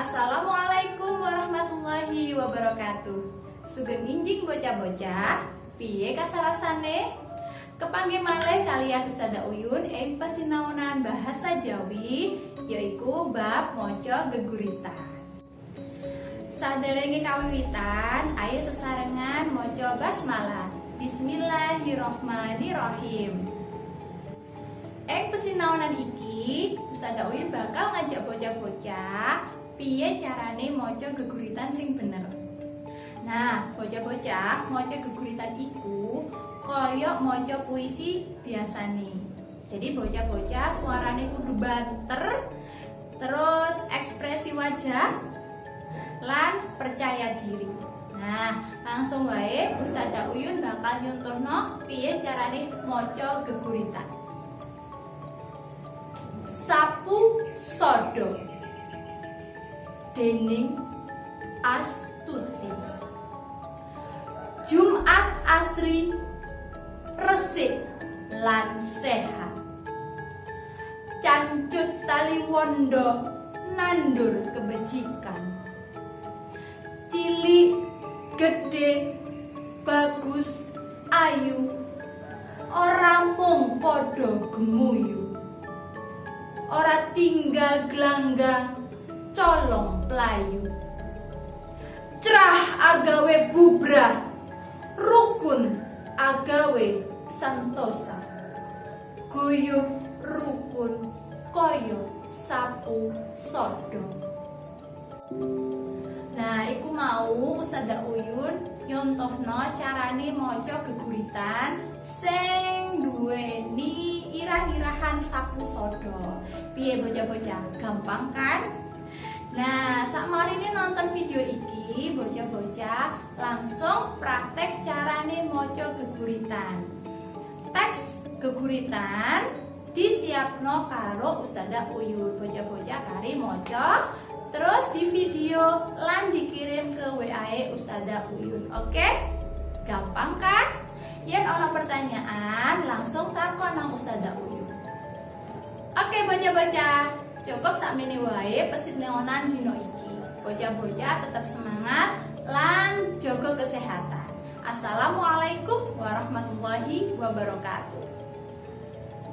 Assalamualaikum warahmatullahi wabarakatuh. Sugeng injing bocah-bocah Piye kasarasane? Kepangge male kalian Usada Uyun Eng pasinaonan bahasa Jawi yaiku bab mojo geguritan. Saderenge kawiwitan ayo sesarengan moco basmalah. Bismillahirrohmanirrohim. Eng pesinaonan iki Ustazah Uyun bakal ngajak bocah-bocah piye carane maca geguritan sing bener. Nah, bocah-bocah maca geguritan iku koyok maca puisi biasane. Jadi bocah-bocah suarane kudu banter, terus ekspresi wajah lan percaya diri. Nah, langsung wae Ustazah Uyun bakal nyontohno piye carane maca geguritan. Sapu sodo dening Astuti. Jumat asri resik lan sehat. Cancut tali wondo nandur kebajikan. Cilik gede bagus ayu Orang mung podo gemuyu. Ora tinggal gelanggang colong pelayu cerah agawe bubrah rukun agawe santosa guyub rukun koyo sapu sodo Nah, iku mau Ustazah Uyun nyontohno carane maca geguritan sing duweni irah-irahan sapu sodo. Piye bocah-bocah? Gampang kan? Nah, saat ini nonton video iki, bocah-bocah langsung praktek carane moco geguritan. Teks geguritan disiapno karo Ustazah Uyun. Bocah-bocah kari moco, terus di video lan dikirim ke WA e Ustazah Uyun. Oke? Gampang kan? Yang ono pertanyaan langsung takon nang Ustazah Uyun. Oke, bocah-bocah cukup sakmene wae neonan dino iki. Bocah-bocah tetap semangat lan jaga kesehatan. Assalamualaikum warahmatullahi wabarakatuh